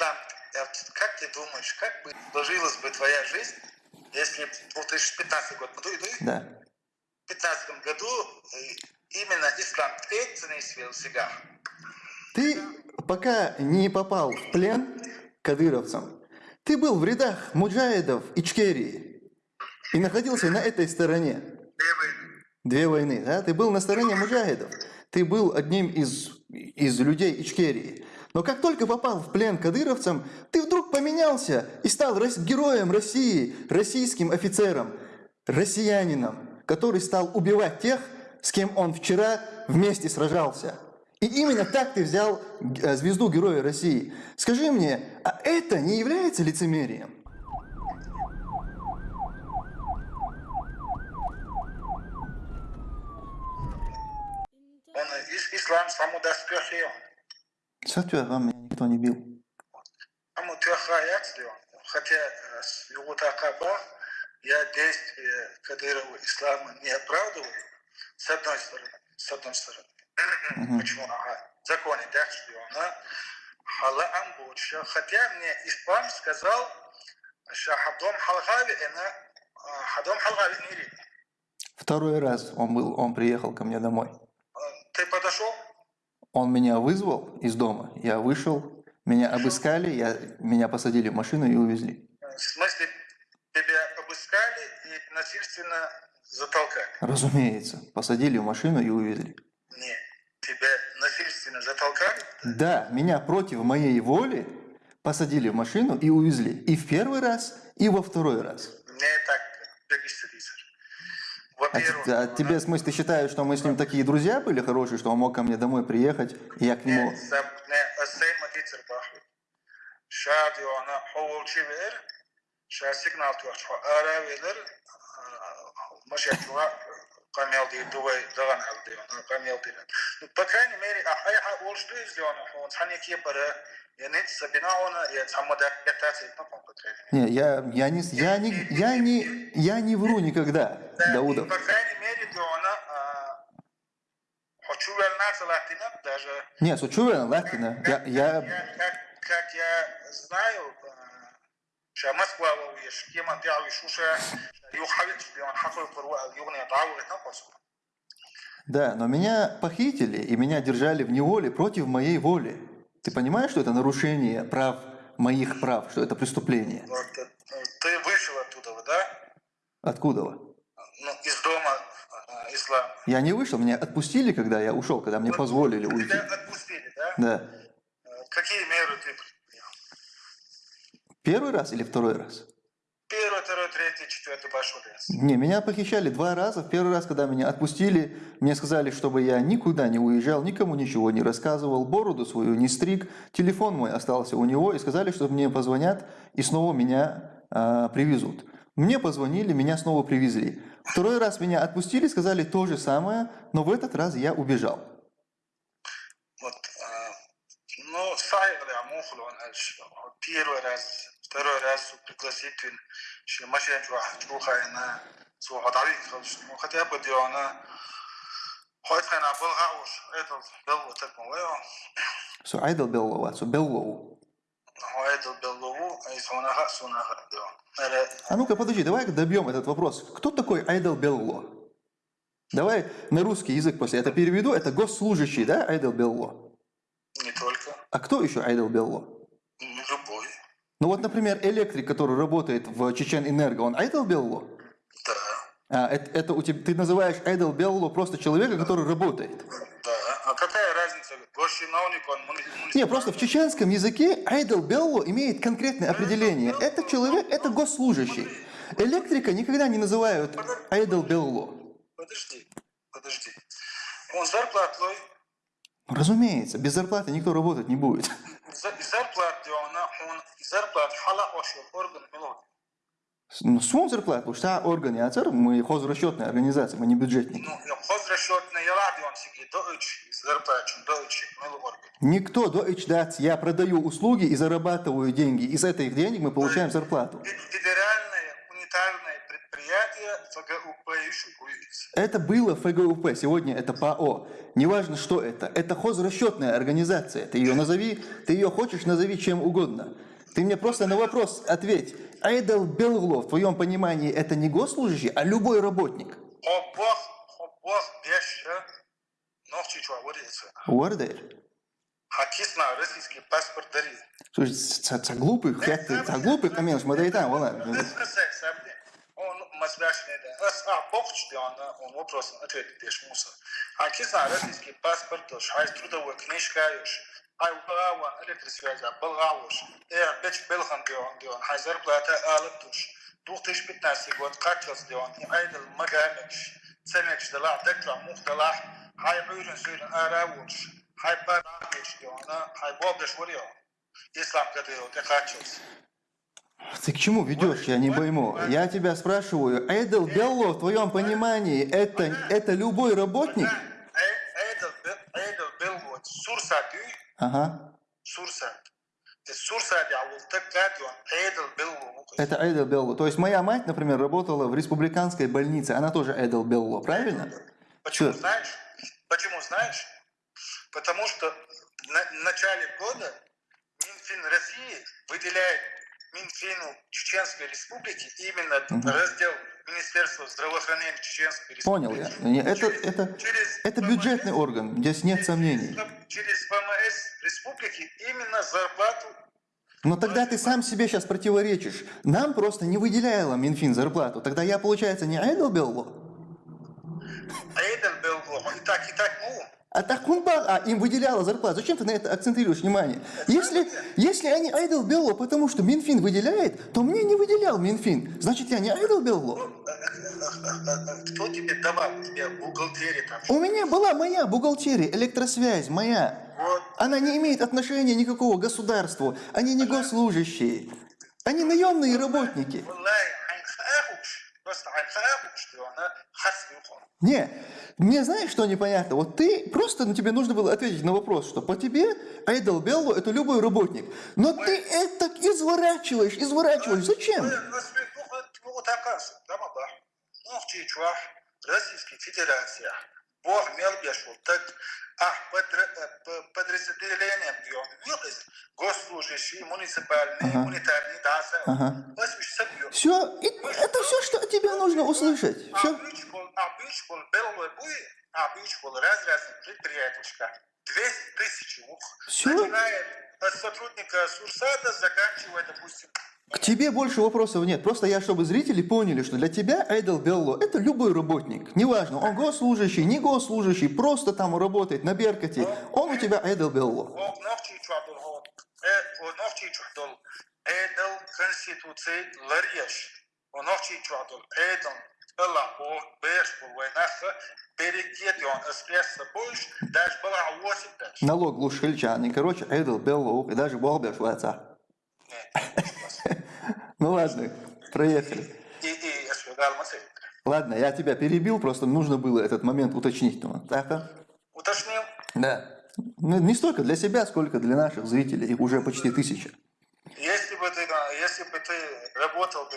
ислам, как ты думаешь, как бы сложилась бы твоя жизнь, если в 2015 год, да. в 2015 году именно ислам свел себя? Ты пока не попал в плен кадыровцам, ты был в рядах муджаидов Ичкерии и находился на этой стороне. Две войны. Две войны, да? Ты был на стороне муджаидов. Ты был одним из, из людей Ичкерии. Но как только попал в плен кадыровцам, ты вдруг поменялся и стал героем России, российским офицером, россиянином, который стал убивать тех, с кем он вчера вместе сражался. И именно так ты взял э, звезду Героя России. Скажи мне, а это не является лицемерием? Он, ислам самодоспехи. Сатвя, вам меня никто не бил. Хотя э, с его такаба я действия Кадырова ислама не оправдываю, с одной стороны. С одной стороны. Почему? Ага. Законе, да, что она халаам больше. Хотя мне ислам сказал, что хадом халгави, она хадом халгави не Второй раз он был, он приехал ко мне домой. Он меня вызвал из дома, я вышел, меня обыскали, я, меня посадили в машину и увезли. В смысле, тебя обыскали и насильственно затолкали? Разумеется, посадили в машину и увезли. Нет, тебя насильственно затолкали? Да, меня против моей воли посадили в машину и увезли. И в первый раз, и во второй раз. Мне так. А Во-первых... А, а тебе, в смысле, ты считаешь, что мы с ним такие друзья были хорошие, что он мог ко мне домой приехать, и я к нему... По крайней мере, ахайха олжду излёна, он не, я, я, не, я, не, я, не, я не вру никогда Даудов. По крайней мере, Диона, хочу вернаться Латина даже. Не, сучувен Латина. Я, я... Как, как я знаю, что Москва ويش كيما نتاعو يشوشا يحاول بيون حقل القروة يغني ضعوة تنقص Да, но меня похитили и меня держали в неволе против моей воли. Ты понимаешь, что это нарушение прав, моих прав, что это преступление? Вот, ты вышел оттуда, да? Откуда? Ислама. Я не вышел, меня отпустили, когда я ушел, когда мне вот, позволили уйти. Тебя отпустили, да? Да. Э, какие меры ты Первый раз или второй раз? Первый, второй, третий, четвертый пошел раз. Не, меня похищали два раза. В первый раз, когда меня отпустили, мне сказали, чтобы я никуда не уезжал, никому ничего не рассказывал, бороду свою не стриг, телефон мой остался у него, и сказали, что мне позвонят и снова меня э, привезут. Мне позвонили, меня снова привезли. Второй раз меня отпустили, сказали то же самое, но в этот раз я убежал. Вот, э, ну, первый раз, второй раз пригласить, что машина чуха, она чуха давит, ну, хотя бы она хоть она была уж, это был вот так, So, Idol Bellow, so Bellow. А ну-ка, подожди, давай добьем этот вопрос. Кто такой Айдл Белло? Давай на русский язык после это переведу. Это госслужащий, да, Айдл Белло? Не только. А кто еще Айдл Белло? Любой. Ну вот, например, электрик, который работает в Чечен Энерго, он Айдл Белло? Да. А, это, это у тебя, ты называешь Айдл Белло просто человека, который работает? Да. Не, просто в чеченском языке Айдл Белло имеет конкретное определение. Это человек, это госслужащий. Электрика никогда не называют Айдл Белло. Подожди, подожди. Он зарплатой Разумеется, без зарплаты никто работать не будет. Зарплата, он зарплата хала ошел орган мелодии. Ну, свой зарплат, потому что организатор, мы хозрасчетная организация, мы не бюджетники. Ну, хозрасчетная радио, он себе дойч, зарплачу, дойч, Никто дойч дать, я продаю услуги и зарабатываю деньги. Из этих денег мы получаем зарплату. Федеральное унитарное предприятие ФГУП еще будет. Это было ФГУП, сегодня это ПАО. Неважно, что это. Это хозрасчетная организация. Ты ее назови, ты ее хочешь, назови чем угодно. Ты мне просто на вопрос ответь. Айдел Белгло, в твоем понимании, это не госслужащий, а любой работник. Дари. Слушай, ца ца глупых, как ты, ца глупых, камен, смотри там, вон. Он масляшный, да. А, бокч, он, он вопрос, ответ пишешь, муса. Хакисна, российский паспорт, хай трудовой книжка, хай угава, электросвязь, балгауш. Э, беч белхан, он, хай зарплата, алып туш. 2015 год, качелс, он, айдл магамич. Цемекш, дала, дектра, мух, дала, хай уйрен, сүйрен, аравуш. Хай парагеш, он, хай бобдеш, варио. Ислам, когда его, ты качелс. Ты к чему ведешь, я не пойму. Я тебя спрашиваю, Эйдел Белло, в твоем понимании, это, это любой работник? Эйдл Белло, Сурсат, Ага. Сурсат. Вот так гадион, Эйдл Белло. Это. То есть моя мать, например, работала в республиканской больнице, она тоже Эйдел Белло, правильно? Почему Всё. знаешь? Почему знаешь? Потому что на- в начале года Минфин России выделяет Минфину Чеченской Республики именно раздел Министерства здравоохранения Чеченской Республики. Понял я. Это, Через- это, через это ВМС бюджетный орган, здесь нет сомнений. Через ВМС Республики именно зарплату Но тогда ты сам себе сейчас противоречишь. Нам просто не выделяла Минфин зарплату. Тогда я, получается, не Эйдел Белло? Эйден Белго. И так, и так, ну, а Таркунбан а, им выделяла зарплату. Зачем ты на это акцентируешь внимание? Если, если я не айдол Белло, потому что Минфин выделяет, то мне не выделял Минфин. Значит, я не айдол Белло. Ну, э, э, э, кто тебе давал? Тебе бухгалтерия там? У меня была моя бухгалтерия, электросвязь моя. Вот. Она не имеет отношения никакого государству. Они не госслужащие. Они наемные работники. Валай, что она. Не, мне знаешь, что непонятно? Вот ты просто, ну, тебе нужно было ответить на вопрос, что по тебе Айдел Белло это любой работник. Но ты это изворачиваешь, изворачиваешь. Зачем? Российской Федерации, Бог мелбешул, так, а подра- э, по- подразделением вылез, госслужащие, муниципальные, гуманитарные, да. Все, это все, что тебе нужно услышать. Все. Обыч был, обыч был белый буй, обыч был раз раз предприяточка. 200 тысяч ух. Всё? Начиная от сотрудника Сурсада, заканчивая, допустим, К тебе больше вопросов нет. Просто я, чтобы зрители поняли, что для тебя Айдел Белло это любой работник. Неважно, он госслужащий, не госслужащий, просто там работает на Беркате. Он у тебя Айдел Белло. Э. Эдел конституции ларьеш. Ногти чуадул. Эдел Элла о беш был войнаха. Перегет он эспресса больше. Даже была 8 даже. Налог глушильчан. Короче, Айдел Белло. И даже Бог отца. Ну ладно, проехали. И, и. Ладно, я тебя перебил, просто нужно было этот момент уточнить. Ну, так, а? Уточнил. Да. Ну, не столько для себя, сколько для наших зрителей. Их уже почти тысяча. Если бы ты, если бы ты работал бы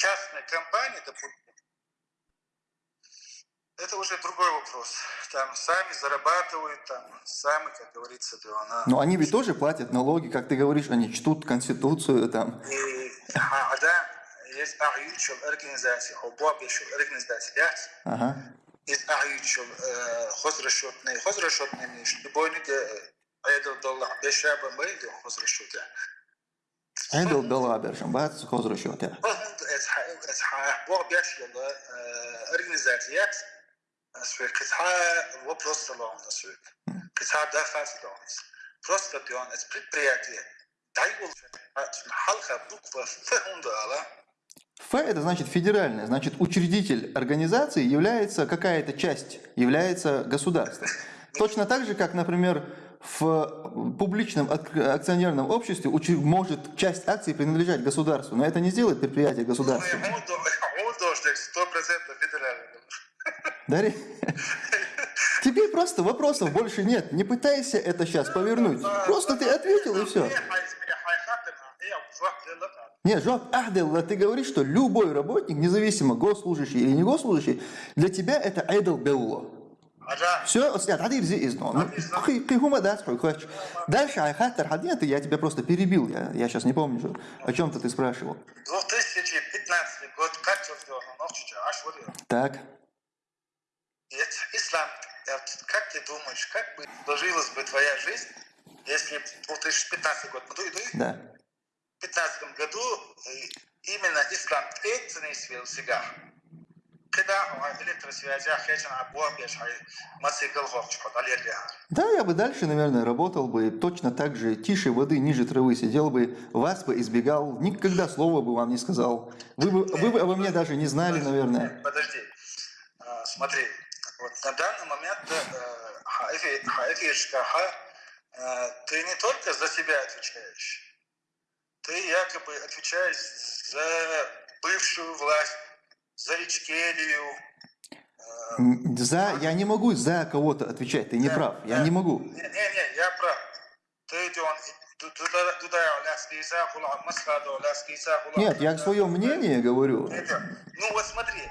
частной компании, допустим, это уже другой вопрос. Там сами зарабатывают, там сами, как говорится, да, она. Но они ведь тоже платят налоги, как ты говоришь, они чтут Конституцию там. И а, да, есть аючил организации, обобишил организации, Ага. есть аючил хозрасчетные, хозрасчетные, любой не айдал доллар, бешаба мэйду хозрасчетные. Он это предприятие. Дайвол халха буква фундала. Ф это значит федеральное, значит учредитель организации является какая-то часть, является государством. Точно так же, как, например, в публичном ак- акционерном обществе может часть акций принадлежать государству, но это не сделает предприятие федеральный. Дарья, тебе просто вопросов больше нет. Не пытайся это сейчас повернуть. Просто ты ответил и все. Нет, Жоп Ахделла, ты говоришь, что любой работник, независимо госслужащий или не госслужащий, для тебя это айдл белло. Все, снят, хадир зи изно. Ну, хи- хихума да, хочешь. Дальше, айхаттер хадинаты, я тебя просто перебил, я, я сейчас не помню, что- о чем-то ты спрашивал. 2015 год, как? Ну. Так, Ислам, как ты думаешь, как бы сложилась бы твоя жизнь, если б 2015 год, ну, да. в 2015 году э, именно ислам третий свел сега. Он электросвязи, хечен абуам бешай, мацикл ховчхот, алерлиар. Да, я бы дальше, наверное, работал бы точно так же, тише воды, ниже травы, сидел бы, вас бы избегал, никогда слова бы вам не сказал. Вы бы, вы бы обо мне даже не знали, наверное. Подожди, А, смотри, вот на данный момент э, э, ты не только за себя отвечаешь, ты якобы отвечаешь за бывшую власть, за Ичкерию. М, За, я не могу за кого-то отвечать, ты не прав, я не могу. Не-не, я прав. Нет, я свое мнение говорю. Это, Ну вот смотри,